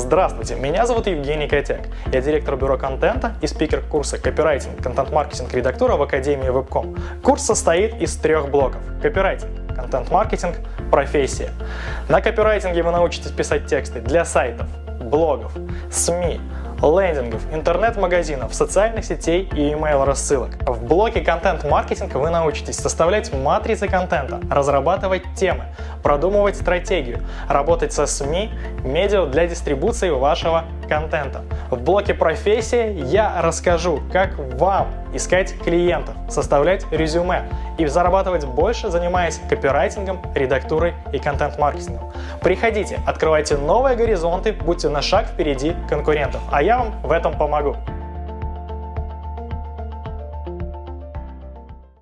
Здравствуйте, меня зовут Евгений Котяк. Я директор бюро контента и спикер курса «Копирайтинг, контент-маркетинг, редактура» в Академии Webcom. Курс состоит из трех блоков. Копирайтинг, контент-маркетинг, профессия. На копирайтинге вы научитесь писать тексты для сайтов, блогов, СМИ, лендингов, интернет-магазинов, социальных сетей и email рассылок. В блоке контент-маркетинга вы научитесь составлять матрицы контента, разрабатывать темы, продумывать стратегию, работать со СМИ, медиа для дистрибуции вашего контента. В блоке профессия я расскажу, как вам искать клиентов, составлять резюме и зарабатывать больше, занимаясь копирайтингом, редактурой и контент-маркетингом. Приходите, открывайте новые горизонты, будьте на шаг впереди конкурентов, а я вам в этом помогу.